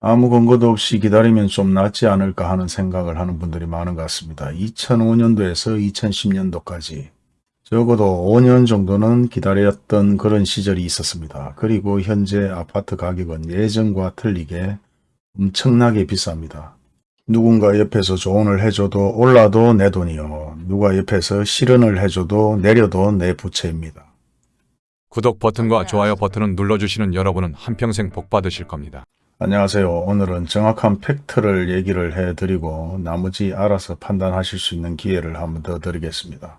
아무 근거도 없이 기다리면 좀 낫지 않을까 하는 생각을 하는 분들이 많은 것 같습니다. 2005년도에서 2010년도까지 적어도 5년 정도는 기다렸던 그런 시절이 있었습니다. 그리고 현재 아파트 가격은 예전과 틀리게 엄청나게 비쌉니다. 누군가 옆에서 조언을 해줘도 올라도 내 돈이요. 누가 옆에서 실언을 해줘도 내려도 내 부채입니다. 구독 버튼과 좋아요 버튼을 눌러주시는 여러분은 한평생 복 받으실 겁니다. 안녕하세요. 오늘은 정확한 팩트를 얘기를 해드리고 나머지 알아서 판단하실 수 있는 기회를 한번 더 드리겠습니다.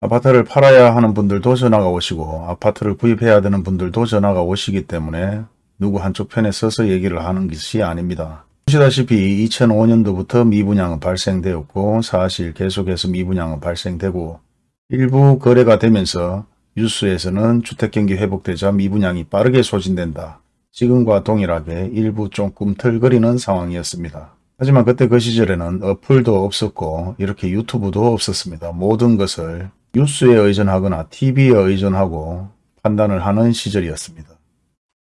아파트를 팔아야 하는 분들도 전화가 오시고 아파트를 구입해야 되는 분들도 전화가 오시기 때문에 누구 한쪽 편에 서서 얘기를 하는 것이 아닙니다. 보시다시피 2005년도부터 미분양은 발생되었고 사실 계속해서 미분양은 발생되고 일부 거래가 되면서 뉴스에서는 주택경기 회복되자 미분양이 빠르게 소진된다. 지금과 동일하게 일부 좀 꿈틀거리는 상황이었습니다. 하지만 그때 그 시절에는 어플도 없었고 이렇게 유튜브도 없었습니다. 모든 것을 뉴스에 의존하거나 TV에 의존하고 판단을 하는 시절이었습니다.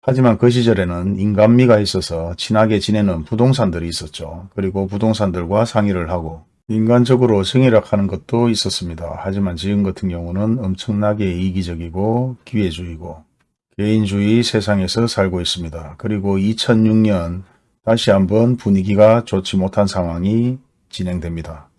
하지만 그 시절에는 인간미가 있어서 친하게 지내는 부동산들이 있었죠. 그리고 부동산들과 상의를 하고 인간적으로 성희락하는 것도 있었습니다. 하지만 지금 같은 경우는 엄청나게 이기적이고 기회주의고 개인주의 세상에서 살고 있습니다. 그리고 2006년 다시 한번 분위기가 좋지 못한 상황이 진행됩니다.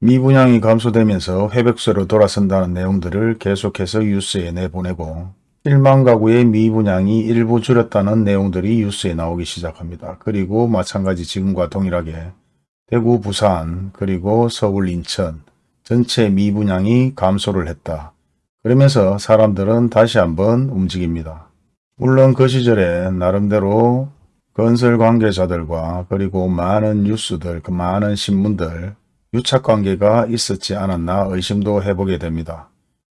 미분양이 감소되면서 회백세로 돌아선다는 내용들을 계속해서 뉴스에 내보내고 1만 가구의 미분양이 일부 줄였다는 내용들이 뉴스에 나오기 시작합니다. 그리고 마찬가지 지금과 동일하게 대구, 부산, 그리고 서울, 인천 전체 미분양이 감소를 했다. 그러면서 사람들은 다시 한번 움직입니다. 물론 그 시절에 나름대로 건설 관계자들과 그리고 많은 뉴스들, 그 많은 신문들 유착관계가 있었지 않았나 의심도 해보게 됩니다.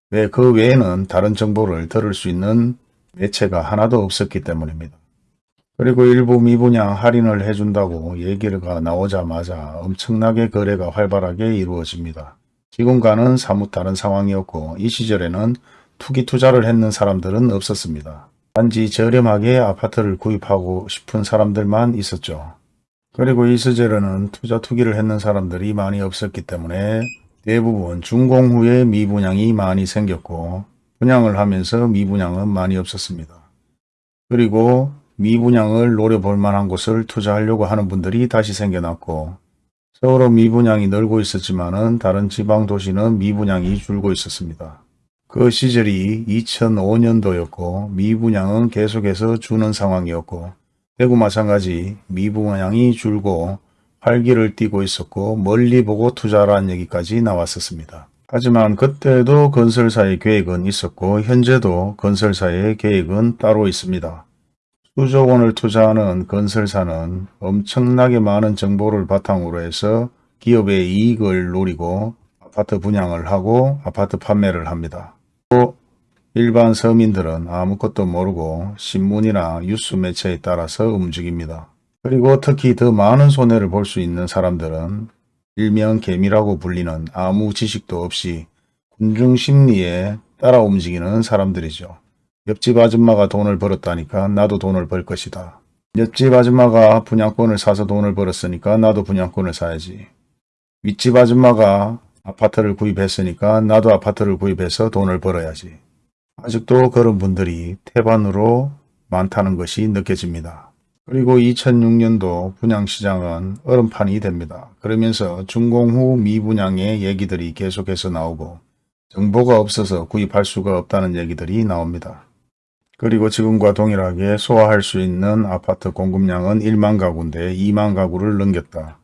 왜 그 외에는 다른 정보를 들을 수 있는 매체가 하나도 없었기 때문입니다. 그리고 일부 미분양 할인을 해준다고 얘기가 나오자마자 엄청나게 거래가 활발하게 이루어집니다. 지금과는 사뭇 다른 상황이었고 이 시절에는 투기 투자를 했는 사람들은 없었습니다. 단지 저렴하게 아파트를 구입하고 싶은 사람들만 있었죠. 그리고 이 시절에는 투자 투기를 했는 사람들이 많이 없었기 때문에 대부분 준공 후에 미분양이 많이 생겼고 분양을 하면서 미분양은 많이 없었습니다. 그리고 미분양을 노려볼 만한 곳을 투자하려고 하는 분들이 다시 생겨났고 서울은 미분양이 늘고 있었지만 다른 지방 도시는 미분양이 줄고 있었습니다. 그 시절이 2005년도였고 미분양은 계속해서 주는 상황이었고 대구 마찬가지 미분양이 줄고 활기를 띠고 있었고 멀리 보고 투자라는 얘기까지 나왔었습니다. 하지만 그때도 건설사의 계획은 있었고 현재도 건설사의 계획은 따로 있습니다. 수조 원을 투자하는 건설사는 엄청나게 많은 정보를 바탕으로 해서 기업의 이익을 노리고 아파트 분양을 하고 아파트 판매를 합니다. 또 일반 서민들은 아무것도 모르고 신문이나 뉴스 매체에 따라서 움직입니다. 그리고 특히 더 많은 손해를 볼 수 있는 사람들은 일명 개미라고 불리는 아무 지식도 없이 군중심리에 따라 움직이는 사람들이죠. 옆집 아줌마가 돈을 벌었다니까 나도 돈을 벌 것이다. 옆집 아줌마가 분양권을 사서 돈을 벌었으니까 나도 분양권을 사야지. 윗집 아줌마가 아파트를 구입했으니까 나도 아파트를 구입해서 돈을 벌어야지. 아직도 그런 분들이 태반으로 많다는 것이 느껴집니다. 그리고 2006년도 분양시장은 얼음판이 됩니다. 그러면서 준공 후 미분양의 얘기들이 계속해서 나오고 정보가 없어서 구입할 수가 없다는 얘기들이 나옵니다. 그리고 지금과 동일하게 소화할 수 있는 아파트 공급량은 1만 가구인데 2만 가구를 넘겼다.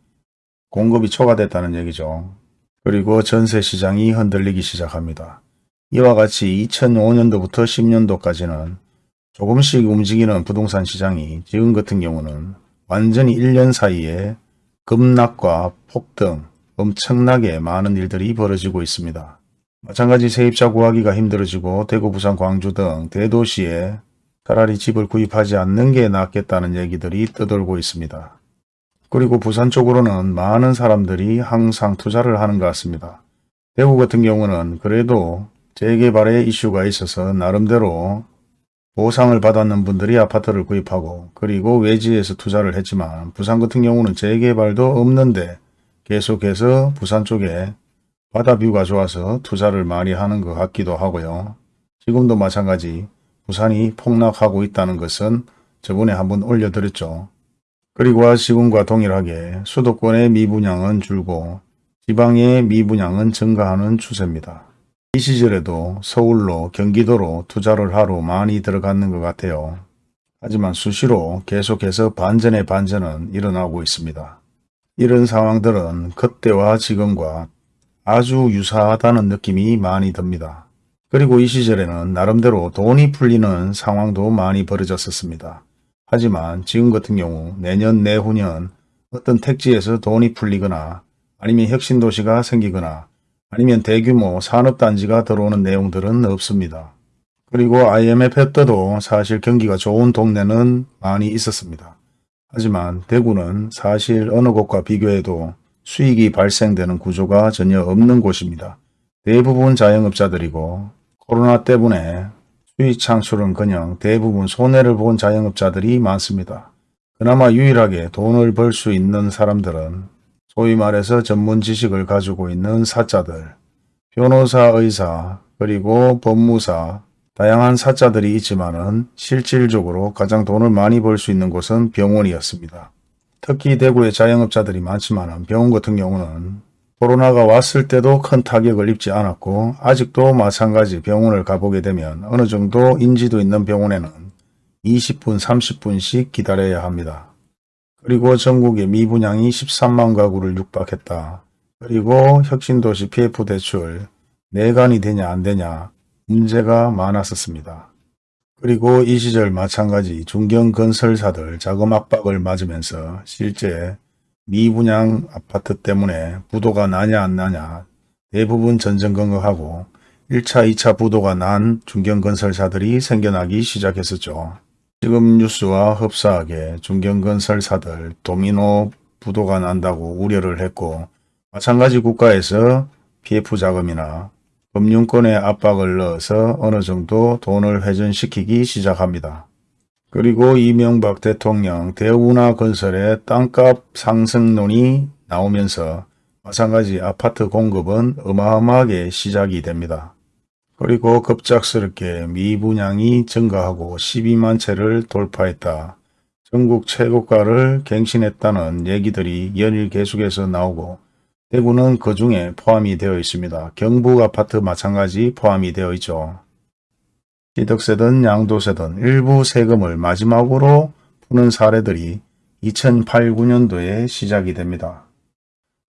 공급이 초과됐다는 얘기죠. 그리고 전세 시장이 흔들리기 시작합니다. 이와 같이 2005년도부터 10년도까지는 조금씩 움직이는 부동산 시장이 지금 같은 경우는 완전히 1년 사이에 급락과 폭등, 엄청나게 많은 일들이 벌어지고 있습니다. 마찬가지 세입자 구하기가 힘들어지고 대구, 부산, 광주 등 대도시에 차라리 집을 구입하지 않는 게 낫겠다는 얘기들이 떠돌고 있습니다. 그리고 부산 쪽으로는 많은 사람들이 항상 투자를 하는 것 같습니다. 대구 같은 경우는 그래도 재개발의 이슈가 있어서 나름대로 보상을 받았는 분들이 아파트를 구입하고 그리고 외지에서 투자를 했지만 부산 같은 경우는 재개발도 없는데 계속해서 부산 쪽에 바다 뷰가 좋아서 투자를 많이 하는 것 같기도 하고요. 지금도 마찬가지 부산이 폭락하고 있다는 것은 저번에 한번 올려드렸죠. 그리고 지금과 동일하게 수도권의 미분양은 줄고 지방의 미분양은 증가하는 추세입니다. 이 시절에도 서울로 경기도로 투자를 하러 많이 들어갔는 것 같아요. 하지만 수시로 계속해서 반전의 반전은 일어나고 있습니다. 이런 상황들은 그때와 지금과 아주 유사하다는 느낌이 많이 듭니다. 그리고 이 시절에는 나름대로 돈이 풀리는 상황도 많이 벌어졌었습니다. 하지만 지금 같은 경우 내년 내후년 어떤 택지에서 돈이 풀리거나 아니면 혁신도시가 생기거나 아니면 대규모 산업단지가 들어오는 내용들은 없습니다. 그리고 IMF 때도 사실 경기가 좋은 동네는 많이 있었습니다. 하지만 대구는 사실 어느 곳과 비교해도 수익이 발생되는 구조가 전혀 없는 곳입니다. 대부분 자영업자들이고 코로나 때문에 수익 창출은 그냥 대부분 손해를 본 자영업자들이 많습니다. 그나마 유일하게 돈을 벌 수 있는 사람들은 소위 말해서 전문 지식을 가지고 있는 사자들, 변호사, 의사, 그리고 법무사, 다양한 사자들이 있지만 은 실질적으로 가장 돈을 많이 벌 수 있는 곳은 병원이었습니다. 특히 대구에 자영업자들이 많지만 병원 같은 경우는 코로나가 왔을 때도 큰 타격을 입지 않았고 아직도 마찬가지 병원을 가보게 되면 어느 정도 인지도 있는 병원에는 20분 30분씩 기다려야 합니다. 그리고 전국의 미분양이 13만 가구를 육박했다. 그리고 혁신도시 PF 대출 내관이 되냐 안 되냐 문제가 많았었습니다. 그리고 이 시절 마찬가지 중견건설사들 자금 압박을 맞으면서 실제 미분양 아파트 때문에 부도가 나냐 안 나냐 대부분 전전긍긍하고 1차, 2차 부도가 난 중견건설사들이 생겨나기 시작했었죠. 지금 뉴스와 흡사하게 중견건설사들 도미노 부도가 난다고 우려를 했고 마찬가지 국가에서 PF 자금이나 금융권에 압박을 넣어서 어느 정도 돈을 회전시키기 시작합니다. 그리고 이명박 대통령 대우나 건설의 땅값 상승론이 나오면서 마찬가지 아파트 공급은 어마어마하게 시작이 됩니다. 그리고 급작스럽게 미분양이 증가하고 12만 채를 돌파했다. 전국 최고가를 갱신했다는 얘기들이 연일 계속해서 나오고 대구는 그 중에 포함이 되어 있습니다. 경북 아파트 마찬가지 포함이 되어 있죠. 취득세든 양도세든 일부 세금을 마지막으로 푸는 사례들이 2008, 9년도에 시작이 됩니다.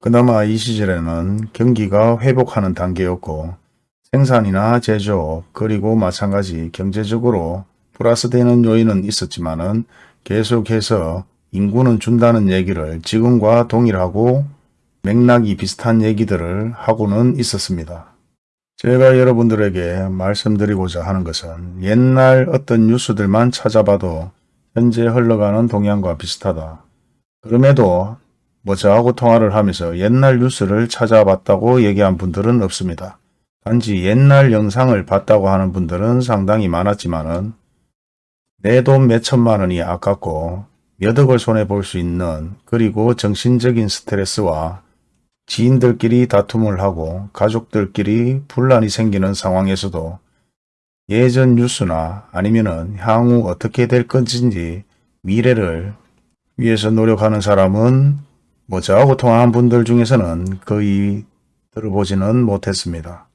그나마 이 시절에는 경기가 회복하는 단계였고 생산이나 제조업 그리고 마찬가지 경제적으로 플러스 되는 요인은 있었지만 은 계속해서 인구는 준다는 얘기를 지금과 동일하고 맥락이 비슷한 얘기들을 하고는 있었습니다. 제가 여러분들에게 말씀드리고자 하는 것은 옛날 어떤 뉴스들만 찾아봐도 현재 흘러가는 동향과 비슷하다. 그럼에도 뭐 저하고 통화를 하면서 옛날 뉴스를 찾아봤다고 얘기한 분들은 없습니다. 단지 옛날 영상을 봤다고 하는 분들은 상당히 많았지만 은 내 돈 몇천만 원이 아깝고 몇 억을 손해볼 수 있는 그리고 정신적인 스트레스와 지인들끼리 다툼을 하고 가족들끼리 분란이 생기는 상황에서도 예전 뉴스나 아니면은 향후 어떻게 될 건지 미래를 위해서 노력하는 사람은 뭐 저하고 통화한 분들 중에서는 거의 들어보지는 못했습니다.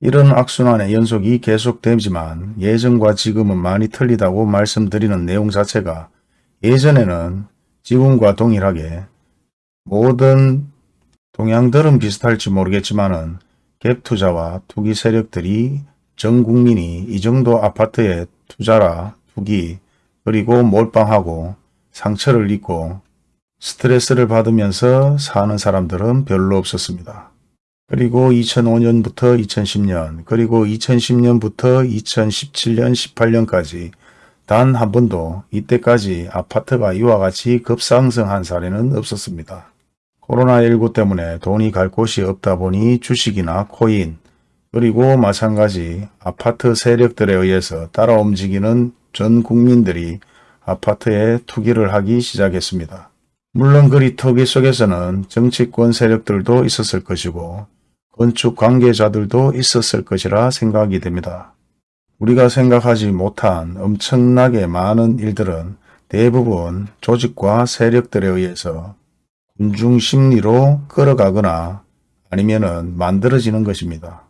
이런 악순환의 연속이 계속되지만 예전과 지금은 많이 틀리다고 말씀드리는 내용 자체가 예전에는 지금과 동일하게 모든 동향들은 비슷할지 모르겠지만은 갭 투자와 투기 세력들이 전 국민이 이 정도 아파트에 투자라 투기 그리고 몰빵하고 상처를 입고 스트레스를 받으면서 사는 사람들은 별로 없었습니다. 그리고 2005년부터 2010년 그리고 2010년부터 2017년 18년까지 단 한 번도 이때까지 아파트가 이와 같이 급상승한 사례는 없었습니다. 코로나19 때문에 돈이 갈 곳이 없다 보니 주식이나 코인 그리고 마찬가지 아파트 세력들에 의해서 따라 움직이는 전 국민들이 아파트에 투기를 하기 시작했습니다. 물론 그리 투기 속에서는 정치권 세력들도 있었을 것이고 건축 관계자들도 있었을 것이라 생각이 됩니다. 우리가 생각하지 못한 엄청나게 많은 일들은 대부분 조직과 세력들에 의해서 군중 심리로 끌어가거나 아니면은 만들어지는 것입니다.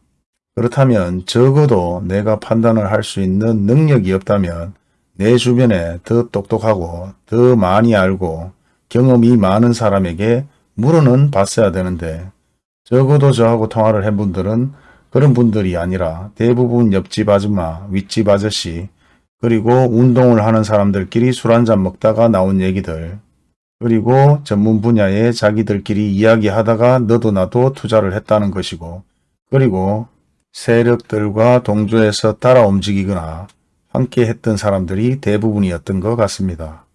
그렇다면 적어도 내가 판단을 할 수 있는 능력이 없다면 내 주변에 더 똑똑하고 더 많이 알고 경험이 많은 사람에게 물어는 봤어야 되는데 적어도 저하고 통화를 한 분들은 그런 분들이 아니라 대부분 옆집 아줌마, 윗집 아저씨, 그리고 운동을 하는 사람들끼리 술 한잔 먹다가 나온 얘기들, 그리고 전문 분야에 자기들끼리 이야기하다가 너도 나도 투자를 했다는 것이고, 그리고 세력들과 동조해서 따라 움직이거나 함께 했던 사람들이 대부분이었던 것 같습니다.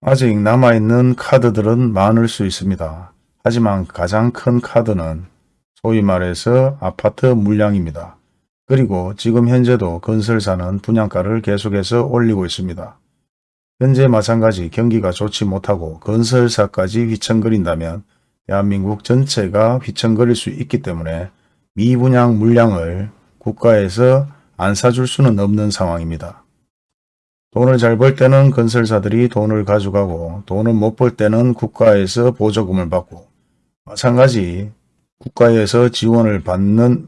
아직 남아있는 카드들은 많을 수 있습니다. 하지만 가장 큰 카드는 소위 말해서 아파트 물량입니다. 그리고 지금 현재도 건설사는 분양가를 계속해서 올리고 있습니다. 현재 마찬가지 경기가 좋지 못하고 건설사까지 휘청거린다면 대한민국 전체가 휘청거릴 수 있기 때문에 미분양 물량을 국가에서 안 사줄 수는 없는 상황입니다. 돈을 잘 벌 때는 건설사들이 돈을 가져가고 돈을 못 벌 때는 국가에서 보조금을 받고 마찬가지 국가에서 지원을 받는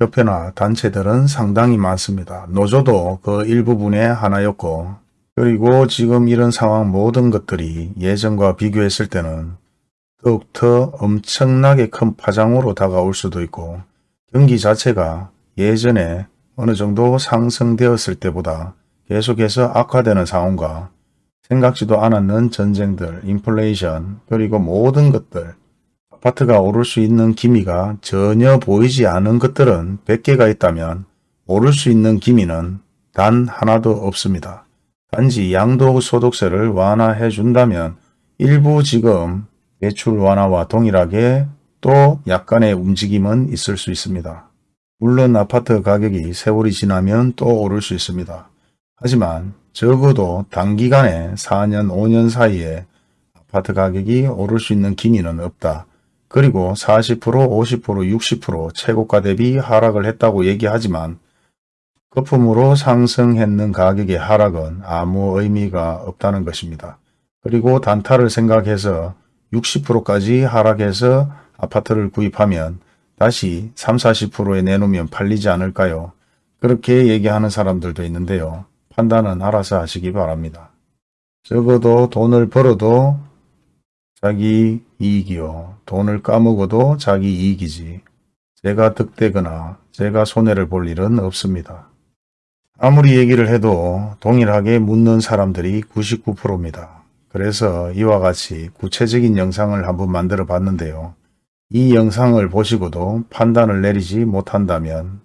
협회나 단체들은 상당히 많습니다. 노조도 그 일부분의 하나였고 그리고 지금 이런 상황 모든 것들이 예전과 비교했을 때는 더욱더 엄청나게 큰 파장으로 다가올 수도 있고 경기 자체가 예전에 어느 정도 상승되었을 때보다 계속해서 악화되는 상황과 생각지도 않았는 전쟁들, 인플레이션, 그리고 모든 것들, 아파트가 오를 수 있는 기미가 전혀 보이지 않은 것들은 100개가 있다면 오를 수 있는 기미는 단 하나도 없습니다. 단지 양도소득세를 완화해 준다면 일부 지금 대출 완화와 동일하게 또 약간의 움직임은 있을 수 있습니다. 물론 아파트 가격이 세월이 지나면 또 오를 수 있습니다. 하지만 적어도 단기간에 4년, 5년 사이에 아파트 가격이 오를 수 있는 기미는 없다. 그리고 40%, 50%, 60% 최고가 대비 하락을 했다고 얘기하지만 거품으로 상승했는 가격의 하락은 아무 의미가 없다는 것입니다. 그리고 단타를 생각해서 60%까지 하락해서 아파트를 구입하면 다시 3, 40%에 내놓으면 팔리지 않을까요? 그렇게 얘기하는 사람들도 있는데요. 판단은 알아서 하시기 바랍니다. 적어도 돈을 벌어도 자기 이익이요. 돈을 까먹어도 자기 이익이지. 제가 득되거나 제가 손해를 볼 일은 없습니다. 아무리 얘기를 해도 동일하게 묻는 사람들이 99%입니다. 그래서 이와 같이 구체적인 영상을 한번 만들어 봤는데요. 이 영상을 보시고도 판단을 내리지 못한다면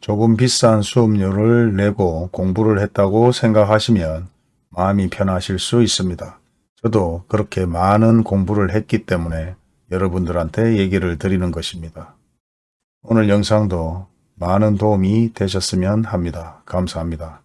조금 비싼 수업료를 내고 공부를 했다고 생각하시면 마음이 편하실 수 있습니다. 저도 그렇게 많은 공부를 했기 때문에 여러분들한테 얘기를 드리는 것입니다. 오늘 영상도 많은 도움이 되셨으면 합니다. 감사합니다.